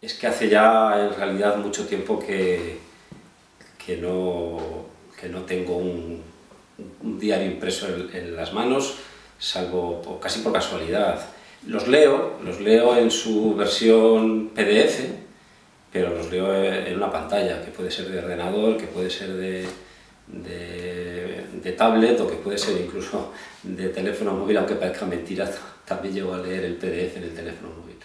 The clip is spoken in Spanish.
es que hace ya en realidad mucho tiempo que, que, no, que no tengo un, diario impreso en, las manos, salvo casi por casualidad. Los leo, los leo en su versión PDF, pero los leo en una pantalla, que puede ser de ordenador, que puede ser de, de, tablet o que puede ser incluso de teléfono móvil, aunque parezca mentira, también llego a leer el PDF en el teléfono móvil.